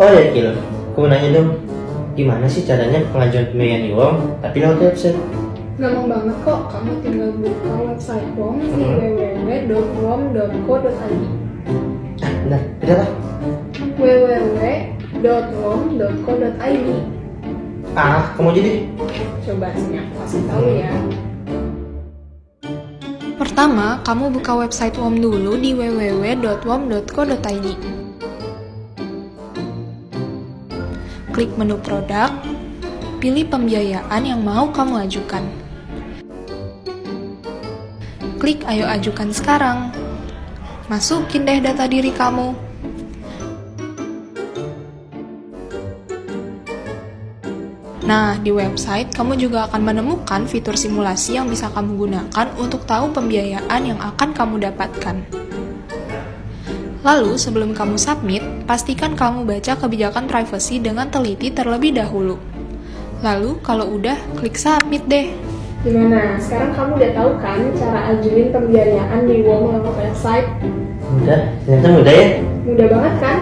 Oh ya Kil, aku nanya dong, gimana sih caranya pengajuan di UOM tapi lewat website? Gampang banget kok, kamu tinggal buka website WOM di Hmm. www.wom.co.id Ah, bentar, beda apa? www.wom.co.id Ah, kamu aja deh. Coba sini aku kasih tahu ya Pertama, kamu buka website WOM dulu di www.wom.co.id Klik menu produk, pilih pembiayaan yang mau kamu ajukan. Klik ayo ajukan sekarang. Masukin deh data diri kamu. Nah, di website kamu juga akan menemukan fitur simulasi yang bisa kamu gunakan untuk tahu pembiayaan yang akan kamu dapatkan. Lalu, sebelum kamu submit, pastikan kamu baca kebijakan privacy dengan teliti terlebih dahulu. Lalu, kalau udah, klik submit deh. Gimana? Sekarang kamu udah tahu kan cara ajuin pembiayaan di lewat website? Mudah, ternyata mudah ya. Mudah banget kan?